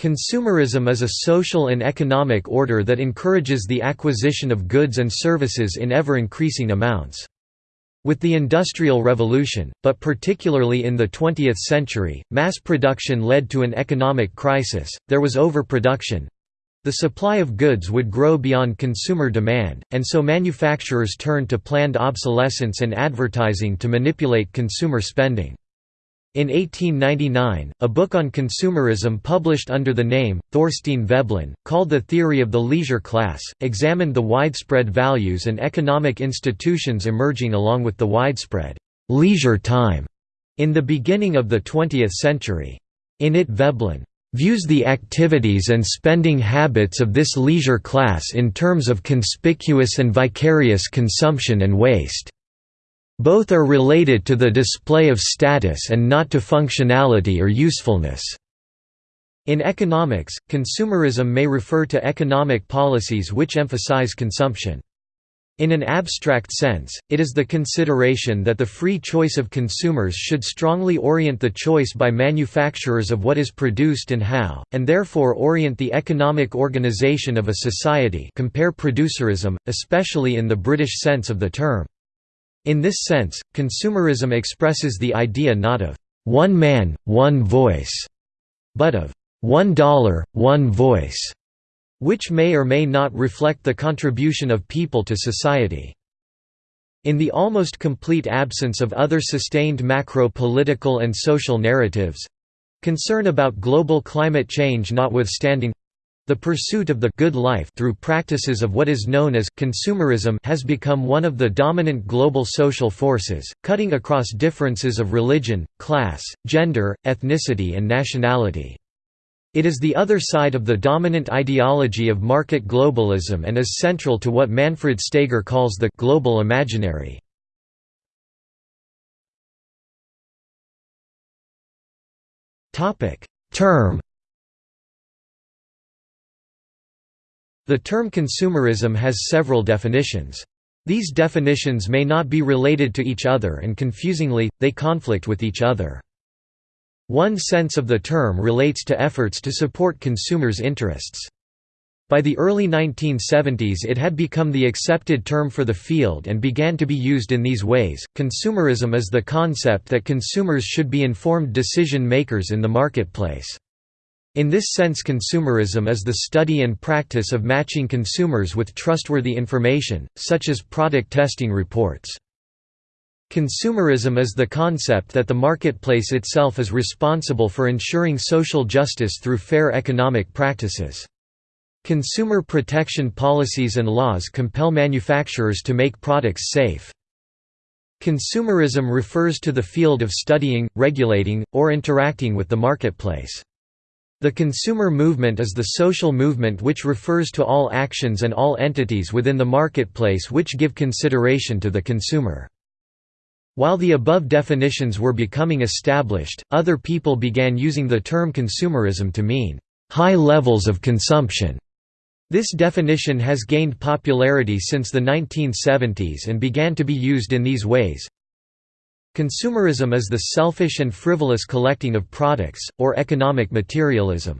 Consumerism is a social and economic order that encourages the acquisition of goods and services in ever-increasing amounts. With the Industrial Revolution, but particularly in the 20th century, mass production led to an economic crisis, there was overproduction. The supply of goods would grow beyond consumer demand, and so manufacturers turned to planned obsolescence and advertising to manipulate consumer spending. In 1899, a book on consumerism published under the name, Thorstein Veblen, called The Theory of the Leisure Class, examined the widespread values and economic institutions emerging along with the widespread «leisure time» in the beginning of the 20th century. In it Veblen «views the activities and spending habits of this leisure class in terms of conspicuous and vicarious consumption and waste». Both are related to the display of status and not to functionality or usefulness. In economics, consumerism may refer to economic policies which emphasize consumption. In an abstract sense, it is the consideration that the free choice of consumers should strongly orient the choice by manufacturers of what is produced and how, and therefore orient the economic organization of a society compare producerism, especially in the British sense of the term. In this sense, consumerism expresses the idea not of one man, one voice, but of one dollar, one voice, which may or may not reflect the contribution of people to society. In the almost complete absence of other sustained macro-political and social narratives—concern about global climate change notwithstanding, the pursuit of the good life through practices of what is known as consumerism has become one of the dominant global social forces, cutting across differences of religion, class, gender, ethnicity and nationality. It is the other side of the dominant ideology of market globalism and is central to what Manfred Steger calls the «global imaginary». Term The term consumerism has several definitions. These definitions may not be related to each other and confusingly, they conflict with each other. One sense of the term relates to efforts to support consumers' interests. By the early 1970s it had become the accepted term for the field and began to be used in these ways. Consumerism is the concept that consumers should be informed decision makers in the marketplace. In this sense consumerism is the study and practice of matching consumers with trustworthy information, such as product testing reports. Consumerism is the concept that the marketplace itself is responsible for ensuring social justice through fair economic practices. Consumer protection policies and laws compel manufacturers to make products safe. Consumerism refers to the field of studying, regulating, or interacting with the marketplace. The consumer movement is the social movement which refers to all actions and all entities within the marketplace which give consideration to the consumer. While the above definitions were becoming established, other people began using the term consumerism to mean, "...high levels of consumption." This definition has gained popularity since the 1970s and began to be used in these ways. Consumerism is the selfish and frivolous collecting of products, or economic materialism.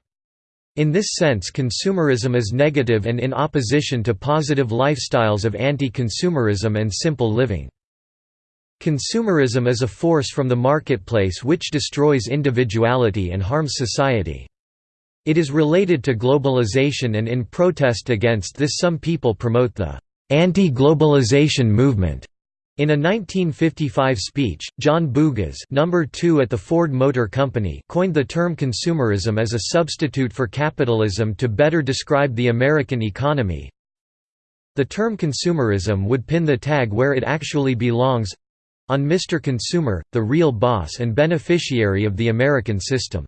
In this sense consumerism is negative and in opposition to positive lifestyles of anti-consumerism and simple living. Consumerism is a force from the marketplace which destroys individuality and harms society. It is related to globalization and in protest against this some people promote the anti-globalization movement. In a 1955 speech, John Bugas number 2 at the Ford Motor Company coined the term consumerism as a substitute for capitalism to better describe the American economy. The term consumerism would pin the tag where it actually belongs—on Mr. Consumer, the real boss and beneficiary of the American system.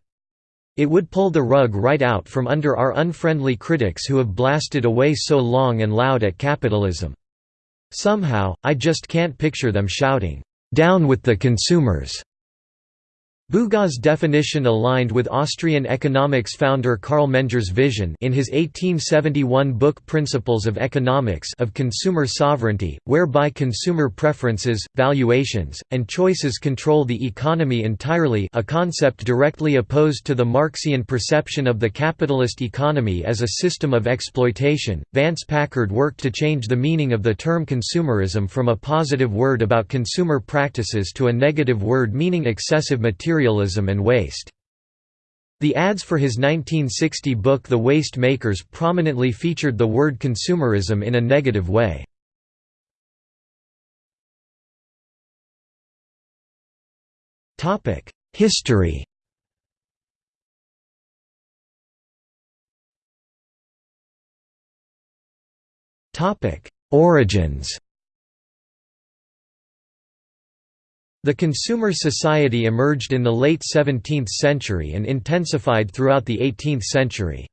It would pull the rug right out from under our unfriendly critics who have blasted away so long and loud at capitalism. Somehow, I just can't picture them shouting, "'Down with the consumers!' Bugas's definition aligned with Austrian economics founder Carl Menger's vision in his 1871 book Principles of Economics of consumer sovereignty, whereby consumer preferences, valuations, and choices control the economy entirely a concept directly opposed to the Marxian perception of the capitalist economy as a system of exploitation. Vance Packard worked to change the meaning of the term consumerism from a positive word about consumer practices to a negative word meaning excessive material materialism and waste. The ads for his 1960 book The Waste Makers prominently featured the word consumerism in a negative way. History Origins The consumer society emerged in the late 17th century and intensified throughout the 18th century.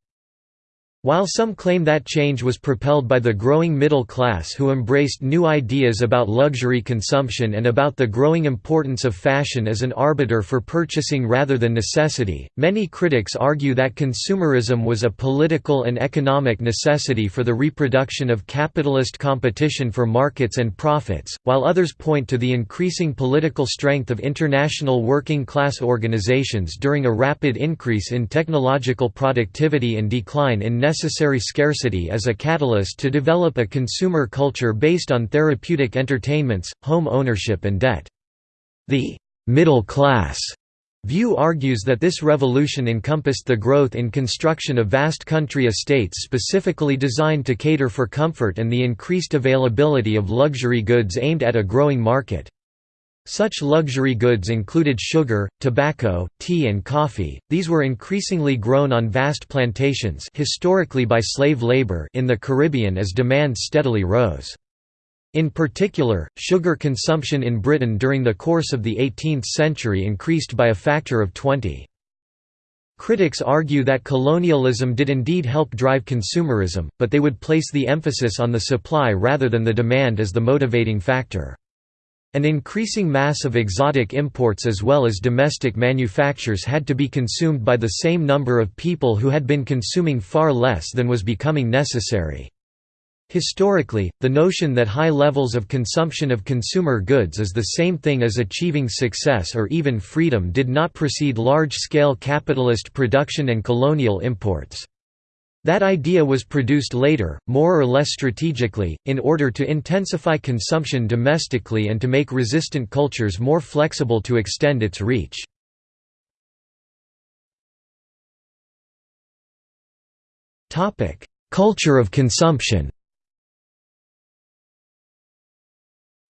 While some claim that change was propelled by the growing middle class who embraced new ideas about luxury consumption and about the growing importance of fashion as an arbiter for purchasing rather than necessity, many critics argue that consumerism was a political and economic necessity for the reproduction of capitalist competition for markets and profits, while others point to the increasing political strength of international working class organizations during a rapid increase in technological productivity and decline in necessary scarcity as a catalyst to develop a consumer culture based on therapeutic entertainments, home ownership and debt. The «middle class» view argues that this revolution encompassed the growth in construction of vast country estates specifically designed to cater for comfort and the increased availability of luxury goods aimed at a growing market. Such luxury goods included sugar, tobacco, tea and coffee. These were increasingly grown on vast plantations historically by slave labor in the Caribbean as demand steadily rose. In particular, sugar consumption in Britain during the course of the 18th century increased by a factor of 20. Critics argue that colonialism did indeed help drive consumerism, but they would place the emphasis on the supply rather than the demand as the motivating factor. An increasing mass of exotic imports as well as domestic manufactures had to be consumed by the same number of people who had been consuming far less than was becoming necessary. Historically, the notion that high levels of consumption of consumer goods is the same thing as achieving success or even freedom did not precede large-scale capitalist production and colonial imports. That idea was produced later, more or less strategically, in order to intensify consumption domestically and to make resistant cultures more flexible to extend its reach. Culture of consumption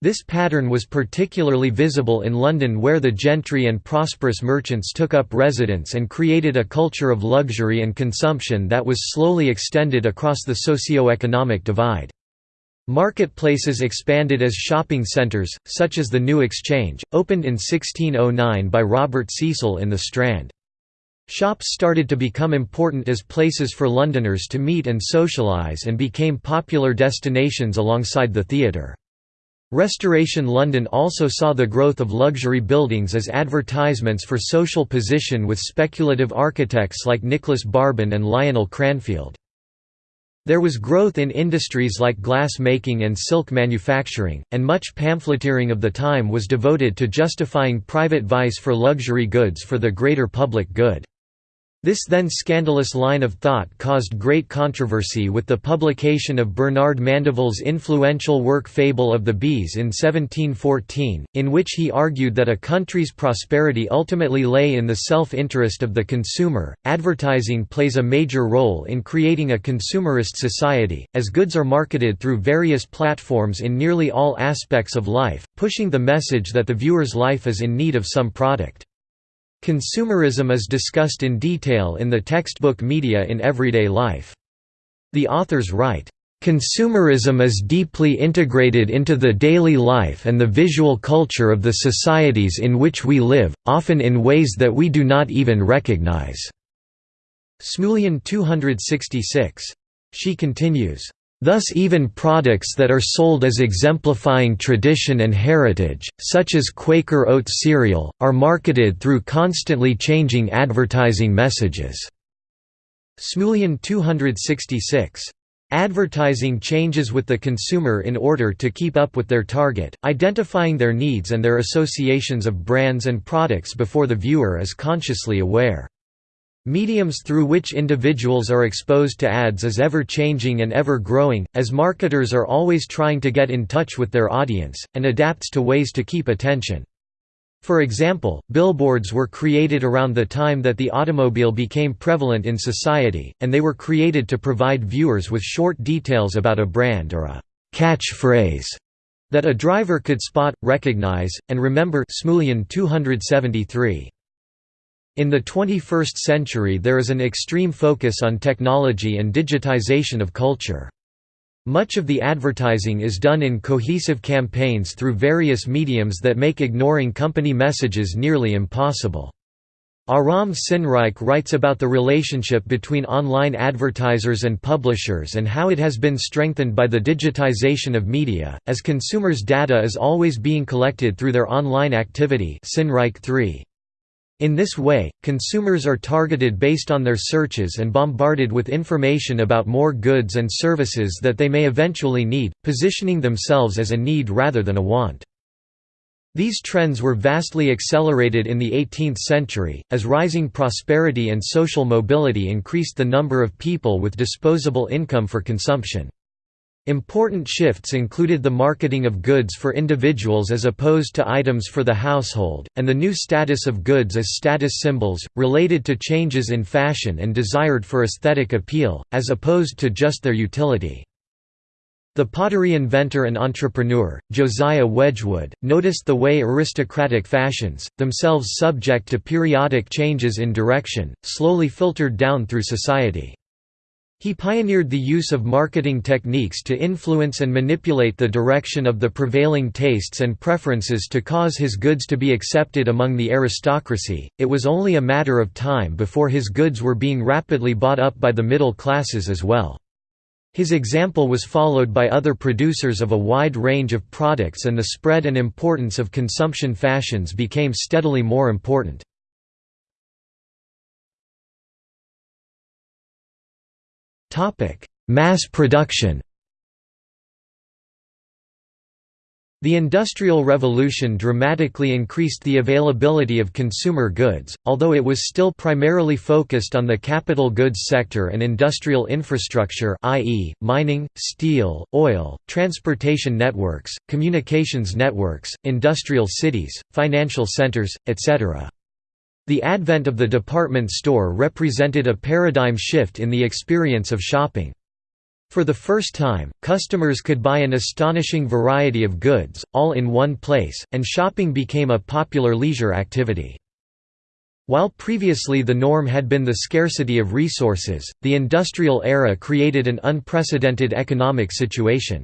This pattern was particularly visible in London where the gentry and prosperous merchants took up residence and created a culture of luxury and consumption that was slowly extended across the socio-economic divide. Marketplaces expanded as shopping centres, such as the New Exchange, opened in 1609 by Robert Cecil in the Strand. Shops started to become important as places for Londoners to meet and socialise and became popular destinations alongside the theatre. Restoration London also saw the growth of luxury buildings as advertisements for social position with speculative architects like Nicholas Barbon and Lionel Cranfield. There was growth in industries like glass making and silk manufacturing, and much pamphleteering of the time was devoted to justifying private vice for luxury goods for the greater public good. This then scandalous line of thought caused great controversy with the publication of Bernard Mandeville's influential work Fable of the Bees in 1714, in which he argued that a country's prosperity ultimately lay in the self-interest of the consumer. Advertising plays a major role in creating a consumerist society, as goods are marketed through various platforms in nearly all aspects of life, pushing the message that the viewer's life is in need of some product. Consumerism is discussed in detail in the textbook Media in Everyday Life. The authors write, Consumerism is deeply integrated into the daily life and the visual culture of the societies in which we live, often in ways that we do not even recognize." Smulian 266. She continues, Thus even products that are sold as exemplifying tradition and heritage, such as Quaker Oat cereal, are marketed through constantly changing advertising messages." Smulian 266. Advertising changes with the consumer in order to keep up with their target, identifying their needs and their associations of brands and products before the viewer is consciously aware. Mediums through which individuals are exposed to ads is ever-changing and ever-growing, as marketers are always trying to get in touch with their audience, and adapts to ways to keep attention. For example, billboards were created around the time that the automobile became prevalent in society, and they were created to provide viewers with short details about a brand or a catchphrase that a driver could spot, recognize, and remember Smulian 273. In the 21st century there is an extreme focus on technology and digitization of culture. Much of the advertising is done in cohesive campaigns through various mediums that make ignoring company messages nearly impossible. Aram Sinnreich writes about the relationship between online advertisers and publishers and how it has been strengthened by the digitization of media, as consumers' data is always being collected through their online activity Sinnreich 3. In this way, consumers are targeted based on their searches and bombarded with information about more goods and services that they may eventually need, positioning themselves as a need rather than a want. These trends were vastly accelerated in the 18th century, as rising prosperity and social mobility increased the number of people with disposable income for consumption. Important shifts included the marketing of goods for individuals as opposed to items for the household, and the new status of goods as status symbols, related to changes in fashion and desired for aesthetic appeal, as opposed to just their utility. The pottery inventor and entrepreneur, Josiah Wedgwood, noticed the way aristocratic fashions, themselves subject to periodic changes in direction, slowly filtered down through society. He pioneered the use of marketing techniques to influence and manipulate the direction of the prevailing tastes and preferences to cause his goods to be accepted among the aristocracy. It was only a matter of time before his goods were being rapidly bought up by the middle classes as well. His example was followed by other producers of a wide range of products and the spread and importance of consumption fashions became steadily more important. Mass production. The Industrial Revolution dramatically increased the availability of consumer goods, although it was still primarily focused on the capital goods sector and industrial infrastructure i.e., mining, steel, oil, transportation networks, communications networks, industrial cities, financial centers, etc. The advent of the department store represented a paradigm shift in the experience of shopping. For the first time, customers could buy an astonishing variety of goods, all in one place, and shopping became a popular leisure activity. While previously the norm had been the scarcity of resources, the industrial era created an unprecedented economic situation.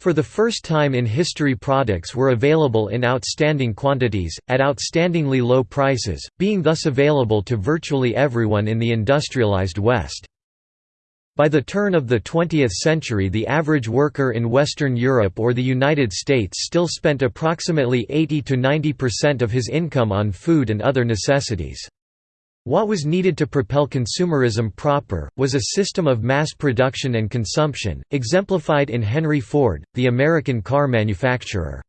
For the first time in history products were available in outstanding quantities, at outstandingly low prices, being thus available to virtually everyone in the industrialized West. By the turn of the 20th century the average worker in Western Europe or the United States still spent approximately 80–90% of his income on food and other necessities. What was needed to propel consumerism proper, was a system of mass production and consumption, exemplified in Henry Ford, the American car manufacturer.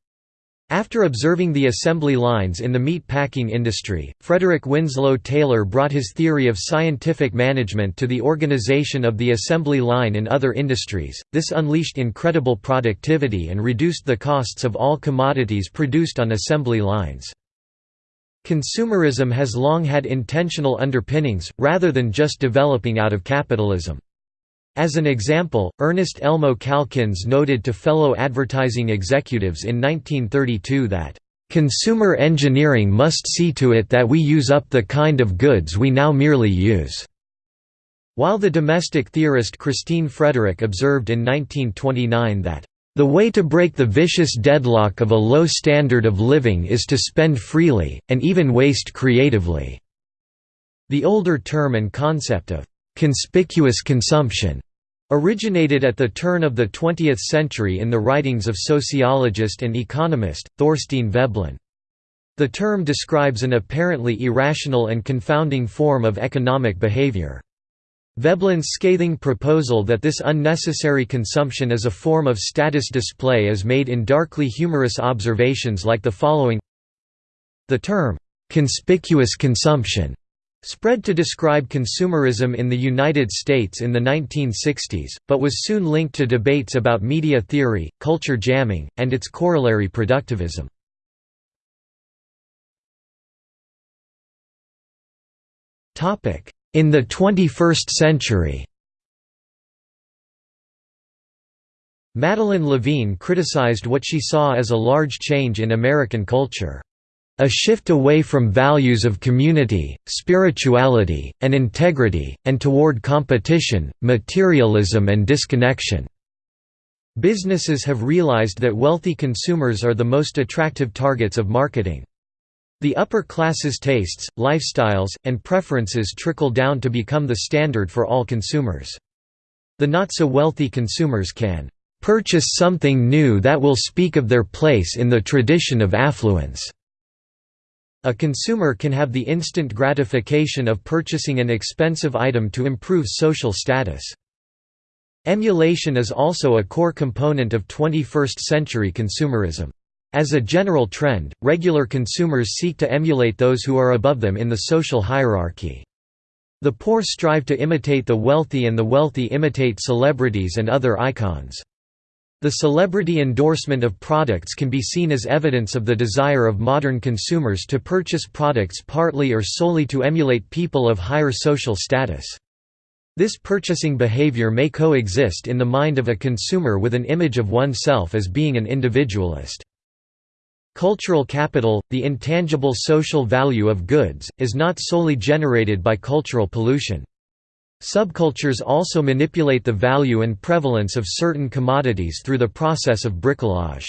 After observing the assembly lines in the meat packing industry, Frederick Winslow Taylor brought his theory of scientific management to the organization of the assembly line in other industries. This unleashed incredible productivity and reduced the costs of all commodities produced on assembly lines. Consumerism has long had intentional underpinnings, rather than just developing out of capitalism. As an example, Ernest Elmo Calkins noted to fellow advertising executives in 1932 that, "...consumer engineering must see to it that we use up the kind of goods we now merely use." While the domestic theorist Christine Frederick observed in 1929 that, the way to break the vicious deadlock of a low standard of living is to spend freely, and even waste creatively." The older term and concept of «conspicuous consumption» Originated at the turn of the 20th century in the writings of sociologist and economist, Thorstein Veblen. The term describes an apparently irrational and confounding form of economic behavior. Veblen's scathing proposal that this unnecessary consumption is a form of status display is made in darkly humorous observations like the following The term, "'conspicuous consumption' spread to describe consumerism in the United States in the 1960s, but was soon linked to debates about media theory, culture jamming, and its corollary productivism. In the 21st century Madeline Levine criticized what she saw as a large change in American culture. A shift away from values of community, spirituality, and integrity, and toward competition, materialism and disconnection. Businesses have realized that wealthy consumers are the most attractive targets of marketing. The upper classes' tastes, lifestyles, and preferences trickle down to become the standard for all consumers. The not-so-wealthy consumers can "...purchase something new that will speak of their place in the tradition of affluence." A consumer can have the instant gratification of purchasing an expensive item to improve social status. Emulation is also a core component of 21st-century consumerism. As a general trend, regular consumers seek to emulate those who are above them in the social hierarchy. The poor strive to imitate the wealthy and the wealthy imitate celebrities and other icons. The celebrity endorsement of products can be seen as evidence of the desire of modern consumers to purchase products partly or solely to emulate people of higher social status. This purchasing behavior may coexist in the mind of a consumer with an image of oneself as being an individualist. Cultural capital, the intangible social value of goods, is not solely generated by cultural pollution. Subcultures also manipulate the value and prevalence of certain commodities through the process of bricolage.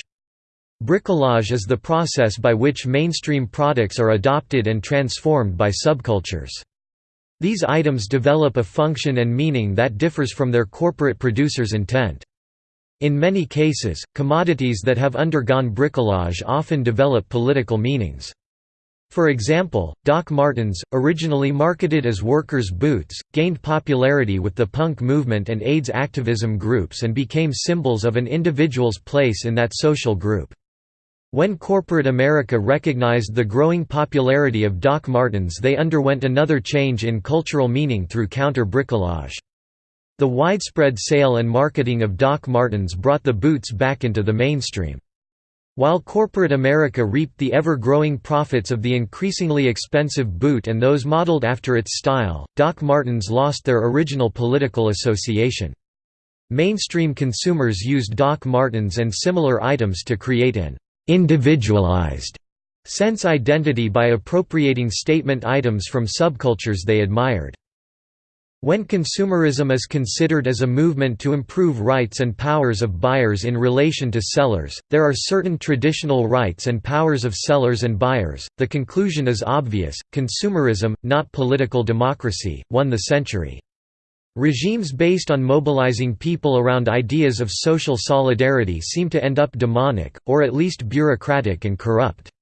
Bricolage is the process by which mainstream products are adopted and transformed by subcultures. These items develop a function and meaning that differs from their corporate producer's intent. In many cases, commodities that have undergone bricolage often develop political meanings. For example, Doc Martens, originally marketed as workers' boots, gained popularity with the punk movement and AIDS activism groups and became symbols of an individual's place in that social group. When corporate America recognized the growing popularity of Doc Martens they underwent another change in cultural meaning through counter-bricolage. The widespread sale and marketing of Doc Martens brought the boots back into the mainstream. While corporate America reaped the ever-growing profits of the increasingly expensive boot and those modeled after its style, Doc Martens lost their original political association. Mainstream consumers used Doc Martens and similar items to create an «individualized» sense identity by appropriating statement items from subcultures they admired. When consumerism is considered as a movement to improve rights and powers of buyers in relation to sellers, there are certain traditional rights and powers of sellers and buyers. The conclusion is obvious consumerism, not political democracy, won the century. Regimes based on mobilizing people around ideas of social solidarity seem to end up demonic, or at least bureaucratic and corrupt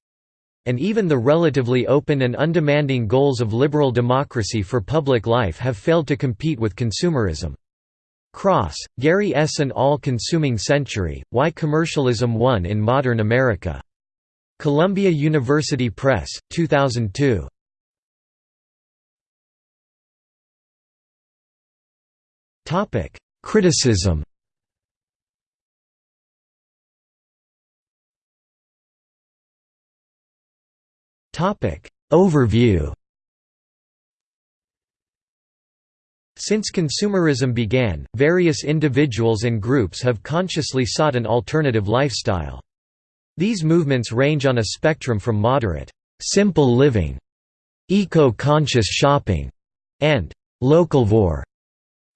and even the relatively open and undemanding goals of liberal democracy for public life have failed to compete with consumerism. Cross, Gary S. An All-Consuming Century, Why Commercialism Won in Modern America. Columbia University Press, 2002. Criticism Overview Since consumerism began, various individuals and groups have consciously sought an alternative lifestyle. These movements range on a spectrum from moderate, simple living, eco-conscious shopping, and localvore,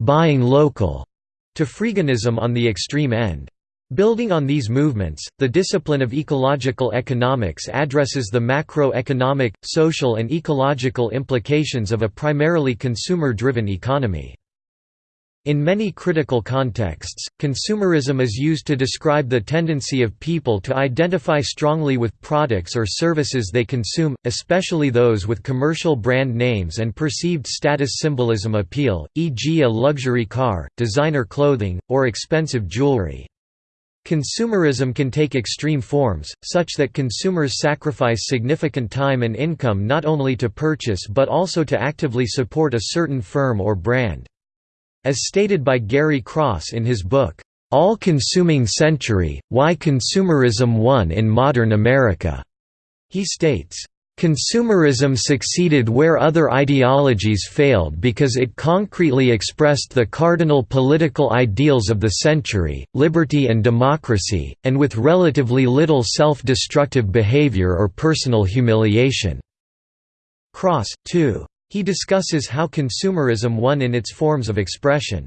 buying local, to freeganism on the extreme end. Building on these movements, the discipline of ecological economics addresses the macroeconomic, social and ecological implications of a primarily consumer-driven economy. In many critical contexts, consumerism is used to describe the tendency of people to identify strongly with products or services they consume, especially those with commercial brand names and perceived status symbolism appeal, e.g. a luxury car, designer clothing, or expensive jewelry. Consumerism can take extreme forms, such that consumers sacrifice significant time and income not only to purchase but also to actively support a certain firm or brand. As stated by Gary Cross in his book, All-Consuming Century, Why Consumerism Won in Modern America, he states, Consumerism succeeded where other ideologies failed because it concretely expressed the cardinal political ideals of the century, liberty and democracy, and with relatively little self-destructive behavior or personal humiliation." Cross, too. He discusses how consumerism won in its forms of expression.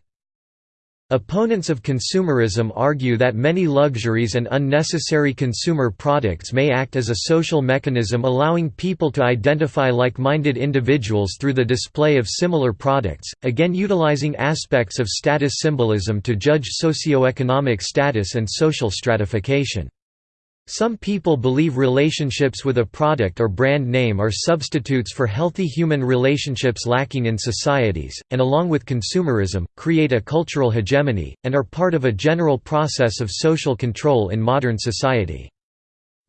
Opponents of consumerism argue that many luxuries and unnecessary consumer products may act as a social mechanism allowing people to identify like-minded individuals through the display of similar products, again utilizing aspects of status symbolism to judge socioeconomic status and social stratification. Some people believe relationships with a product or brand name are substitutes for healthy human relationships lacking in societies, and along with consumerism, create a cultural hegemony, and are part of a general process of social control in modern society.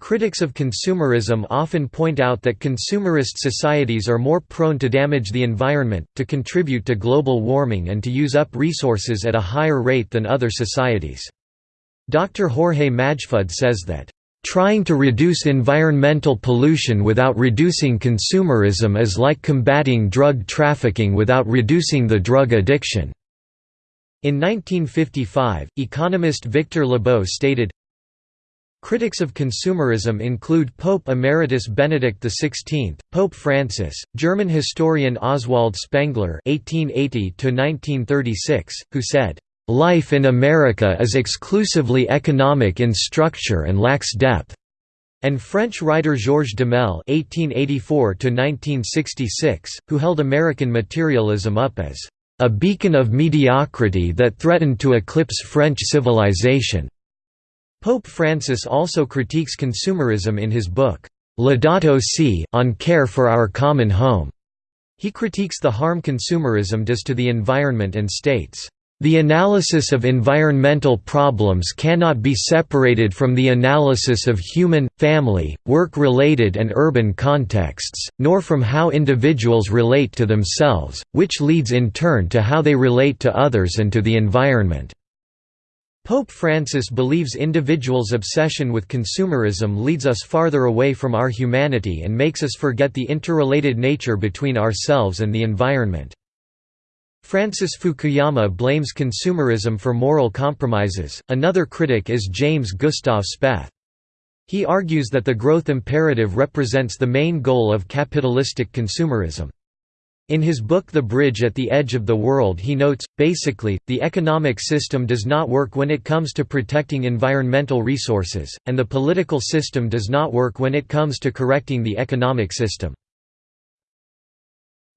Critics of consumerism often point out that consumerist societies are more prone to damage the environment, to contribute to global warming and to use up resources at a higher rate than other societies. Dr. Jorge Majfud says that Trying to reduce environmental pollution without reducing consumerism is like combating drug trafficking without reducing the drug addiction." In 1955, economist Victor Lebow stated, Critics of consumerism include Pope Emeritus Benedict XVI, Pope Francis, German historian Oswald Spengler (1880–1936), who said, Life in America is exclusively economic in structure and lacks depth, and French writer Georges Duhamel (1884–1966), who held American materialism up as a beacon of mediocrity that threatened to eclipse French civilization. Pope Francis also critiques consumerism in his book, Laudato Si, on care for our common home. He critiques the harm consumerism does to the environment and states, the analysis of environmental problems cannot be separated from the analysis of human, family, work-related and urban contexts, nor from how individuals relate to themselves, which leads in turn to how they relate to others and to the environment. Pope Francis believes individuals' obsession with consumerism leads us farther away from our humanity and makes us forget the interrelated nature between ourselves and the environment. Francis Fukuyama blames consumerism for moral compromises. Another critic is James Gustav Speth. He argues that the growth imperative represents the main goal of capitalistic consumerism. In his book The Bridge at the Edge of the World he notes, basically, the economic system does not work when it comes to protecting environmental resources, and the political system does not work when it comes to correcting the economic system.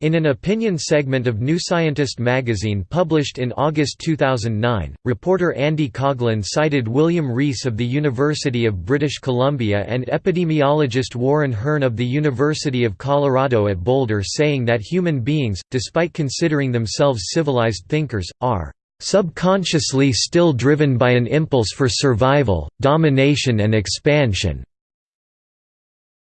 In an opinion segment of New Scientist magazine published in August 2009, reporter Andy Coghlan cited William Rees of the University of British Columbia and epidemiologist Warren Hern of the University of Colorado at Boulder saying that human beings, despite considering themselves civilized thinkers, are subconsciously still driven by an impulse for survival, domination and expansion,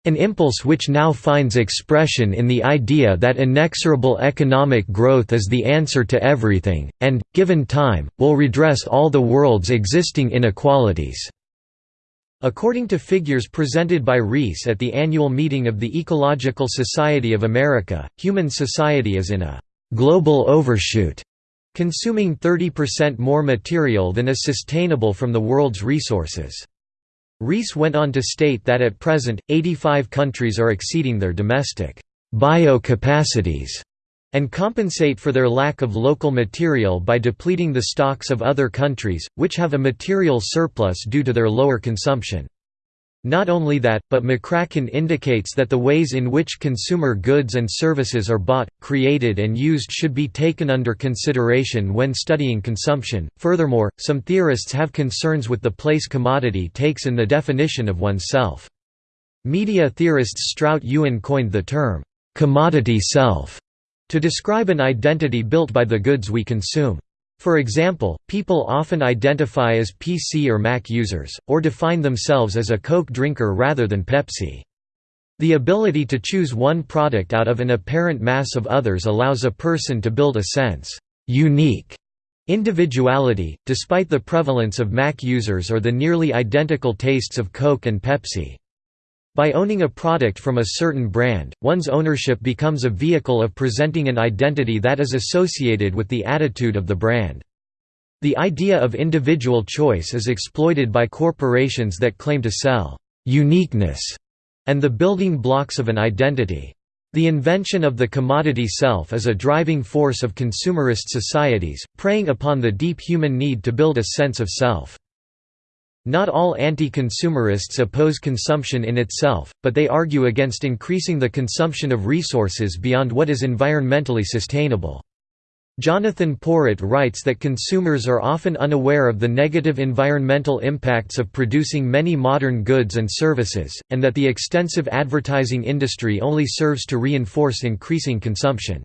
an impulse which now finds expression in the idea that inexorable economic growth is the answer to everything, and, given time, will redress all the world's existing inequalities. According to figures presented by Rees at the annual meeting of the Ecological Society of America, human society is in a «global overshoot», consuming 30% more material than is sustainable from the world's resources. Rees went on to state that at present, 85 countries are exceeding their domestic bio-capacities and compensate for their lack of local material by depleting the stocks of other countries, which have a material surplus due to their lower consumption. Not only that, but McCracken indicates that the ways in which consumer goods and services are bought, created, and used should be taken under consideration when studying consumption. Furthermore, some theorists have concerns with the place commodity takes in the definition of oneself. Media theorist Stuart Ewen coined the term, commodity self, to describe an identity built by the goods we consume. For example, people often identify as PC or Mac users, or define themselves as a Coke drinker rather than Pepsi. The ability to choose one product out of an apparent mass of others allows a person to build a sense unique individuality, despite the prevalence of Mac users or the nearly identical tastes of Coke and Pepsi. By owning a product from a certain brand, one's ownership becomes a vehicle of presenting an identity that is associated with the attitude of the brand. The idea of individual choice is exploited by corporations that claim to sell «uniqueness» and the building blocks of an identity. The invention of the commodity self is a driving force of consumerist societies, preying upon the deep human need to build a sense of self. Not all anti-consumerists oppose consumption in itself, but they argue against increasing the consumption of resources beyond what is environmentally sustainable. Jonathan Porritt writes that consumers are often unaware of the negative environmental impacts of producing many modern goods and services, and that the extensive advertising industry only serves to reinforce increasing consumption.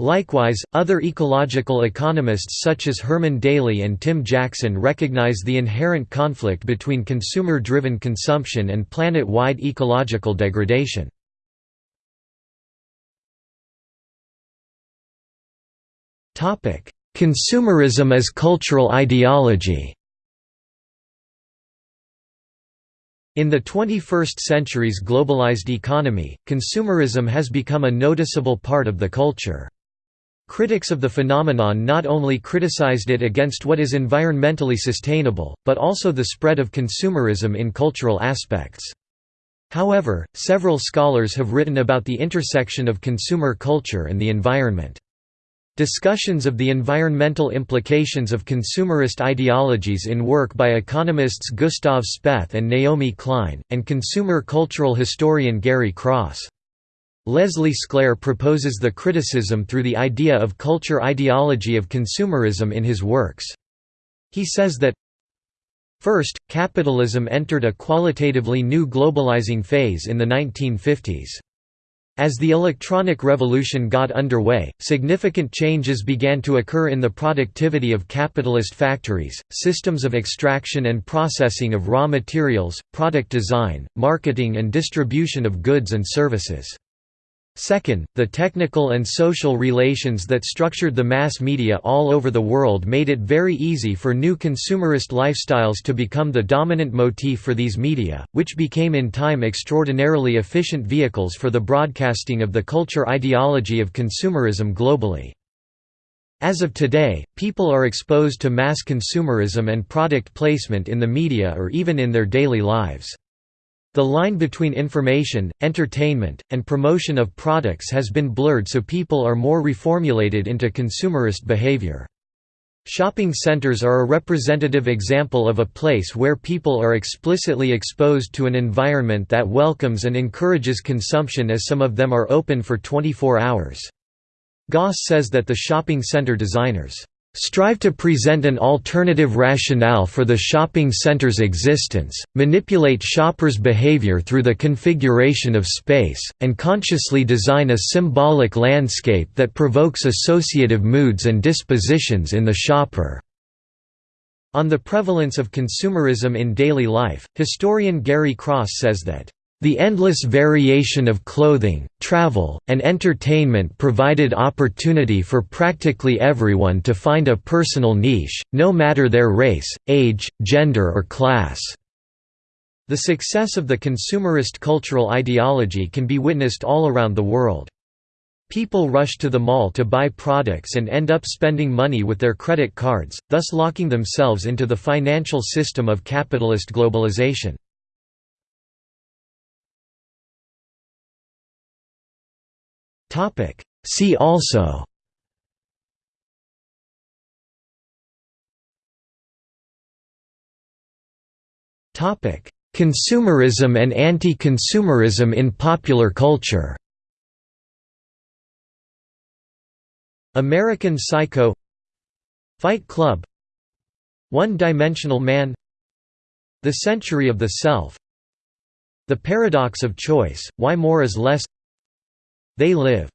Likewise, other ecological economists such as Herman Daly and Tim Jackson recognize the inherent conflict between consumer-driven consumption and planet-wide ecological degradation. Consumerism as cultural ideology In the 21st century's globalized economy, consumerism has become a noticeable part of the culture. Critics of the phenomenon not only criticized it against what is environmentally sustainable, but also the spread of consumerism in cultural aspects. However, several scholars have written about the intersection of consumer culture and the environment. Discussions of the environmental implications of consumerist ideologies in work by economists Gustav Speth and Naomi Klein, and consumer cultural historian Gary Cross. Leslie Sklair proposes the criticism through the idea of culture ideology of consumerism in his works. He says that First, capitalism entered a qualitatively new globalizing phase in the 1950s. As the electronic revolution got underway, significant changes began to occur in the productivity of capitalist factories, systems of extraction and processing of raw materials, product design, marketing and distribution of goods and services. Second, the technical and social relations that structured the mass media all over the world made it very easy for new consumerist lifestyles to become the dominant motif for these media, which became in time extraordinarily efficient vehicles for the broadcasting of the culture ideology of consumerism globally. As of today, people are exposed to mass consumerism and product placement in the media or even in their daily lives. The line between information, entertainment, and promotion of products has been blurred so people are more reformulated into consumerist behavior. Shopping centers are a representative example of a place where people are explicitly exposed to an environment that welcomes and encourages consumption as some of them are open for 24 hours. Goss says that the shopping center designers strive to present an alternative rationale for the shopping center's existence, manipulate shoppers' behavior through the configuration of space, and consciously design a symbolic landscape that provokes associative moods and dispositions in the shopper. On the prevalence of consumerism in daily life, historian Gary Cross says that the endless variation of clothing, travel, and entertainment provided opportunity for practically everyone to find a personal niche, no matter their race, age, gender or class. The success of the consumerist cultural ideology can be witnessed all around the world. People rush to the mall to buy products and end up spending money with their credit cards, thus locking themselves into the financial system of capitalist globalization. See also. Consumerism and anti-consumerism in popular culture. American Psycho. Fight Club. One-Dimensional Man. The Century of the Self. The Paradox of Choice, Why More is Less They Live